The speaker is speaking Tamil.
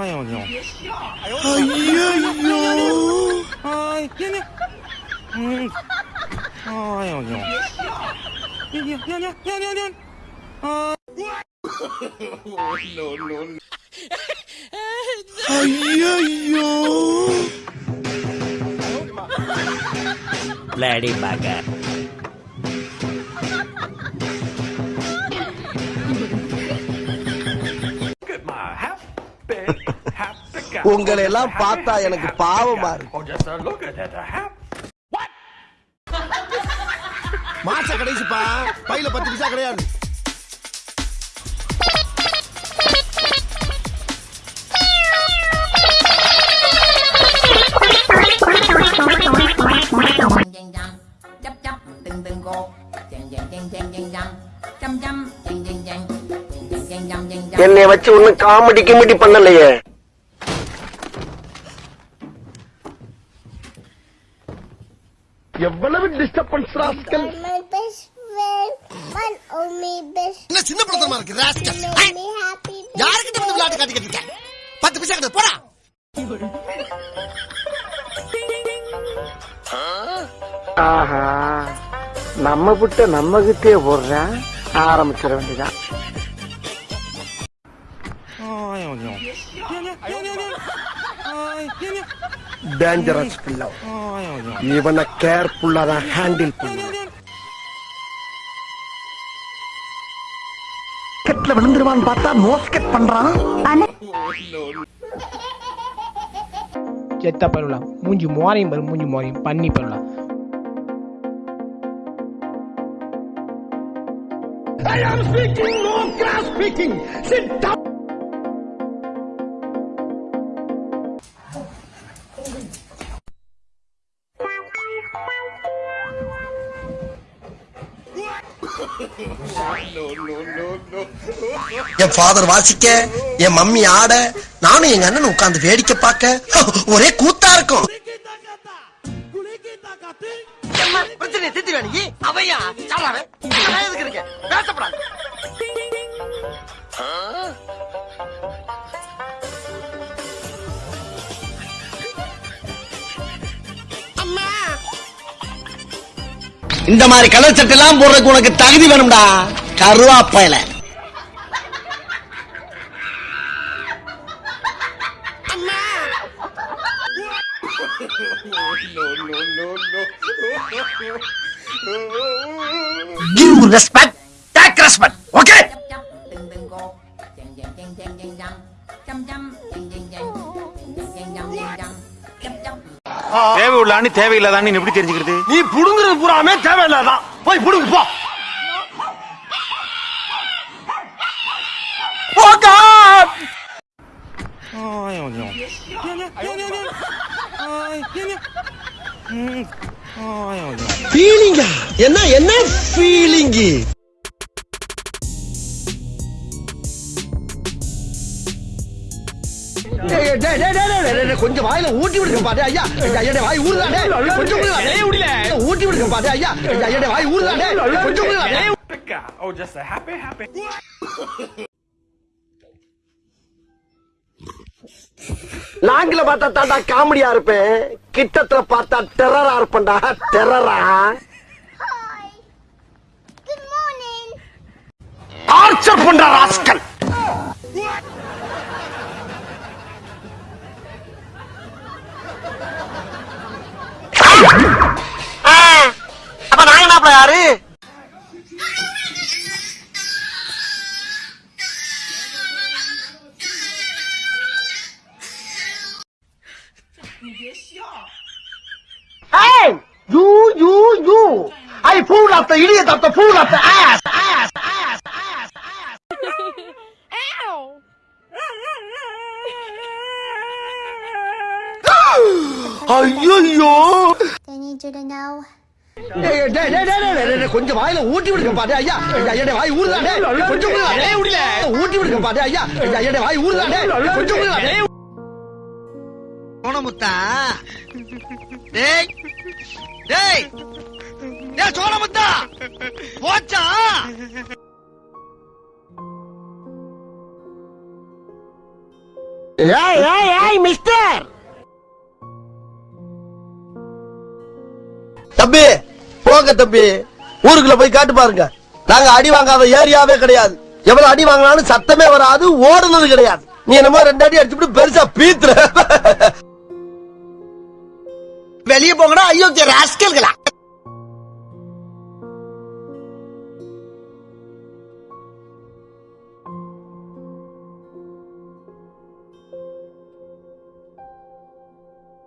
哎呦你！哎呦！哎呀你！嗯！哎呦你！你你你你你你！啊！哎呀呦！Lady Gaga. உங்களை எல்லாம் பார்த்தா எனக்கு பாவமா இருக்கு. Oh, மாச கடைசிப்பா. பையில பத்து பைசா கிடையாது. என்னை வச்சு ஒன்னும் காமெடி கிமெடி பண்ணலையே. எவ்வளவு டிஸ்டர்பன்ஸ் ராஸ்கல்? என்ன சின்ன படத்தமா இருக்கு ராஸ்கல். யாருக்கிட்ட வந்து விளையாட்டு காட்டிக்கிட்டு இருக்க? பத்து பைசா கிடையாது போடா. ஆஹா நம்ம விட்ட நம்ம கிட்டே போடுறேன் ஆரம்பிச்சிட வேண்டியதான் dangerous flow even a careful la handle pulla ketla velundiruvan paatha nose mosket pandran ane ketta parula munju moariyum varu munju moariyum panni parula i am speaking no class speaking. Sit down. என் ஃபாதர் வாசிக்க என் மம்மி ஆட நானும் எங்க அண்ணன் உட்கார்ந்து வேடிக்கை பார்க்க ஒரே கூத்தா இருக்கும். பிரச்சனை திட்டி வேணி அவையா சாராவே எதுக்கு பேசப்படாது. இந்த மாதிரி கலர் சட்டை எல்லாம் போடுறதுக்கு உனக்கு தகுதி வேணும்டா. கருவாப்பையில Give respect, take respect, தேவை உள்ளான்னு தேவையில்லாதான்னு எப்படி தெரிஞ்சுக்கிறது? நீ புடுங்குறது பூராமே தேவையில்லாதான் போய் புடுங்க போ. என்ன என்ன ஃபீலிங்கு கொஞ்சம் வாயில ஊட்டி விடுங்க பாரு ஐயா. ஐயா வாய் ஊறுதானே கொஞ்சம் ஊட்டி விடுங்க பாரு ஐயா. ஐயா வாய் ஊறுதானே கொஞ்சம் Happy guy. Oh, just a happy, happy. லாங்கில பார்த்தா தாண்டா காமெடியா இருப்பேன். கிட்டத்துல பார்த்தா டெரரா இருப்பேன்டா. டெரரா. டார்ச்சர் பண்ற rascal. 你别笑。哎，呦呦呦！I pull up the idiot up the pull up the ass ass ass ass ass. Ow! അയ്യോ கொஞ்சம் வாயில ஊட்டி விடுங்க பாட்டு ஐயா ஐயா வாய் ஊருதானே கொஞ்சம் ஊட்டி விடுங்க பாட்டு ஐயா ஐயா வாய் ஊருதானே கொஞ்சம் சோனமுத்தா டேய் டேய் டேய் சோனமுத்தா போச்சா? ஏய் ஏய் ஏய் மிஸ்டர். தம்பி போங்க தம்பி. ஊருக்குள்ள போய் காட்டு பாருங்க. நாங்க அடி வாங்காத ஏரியாவே கிடையாது. எவ்வளவு அடி வாங்கினாலும் சத்தமே வராது ஓடுனது கிடையாது. நீ என்னமோ ரெண்டு அடி அடிச்சுட்டு பெருசா பீத்துற. வெளியே போங்கடா ஐயோ ராஸ்கல்களா?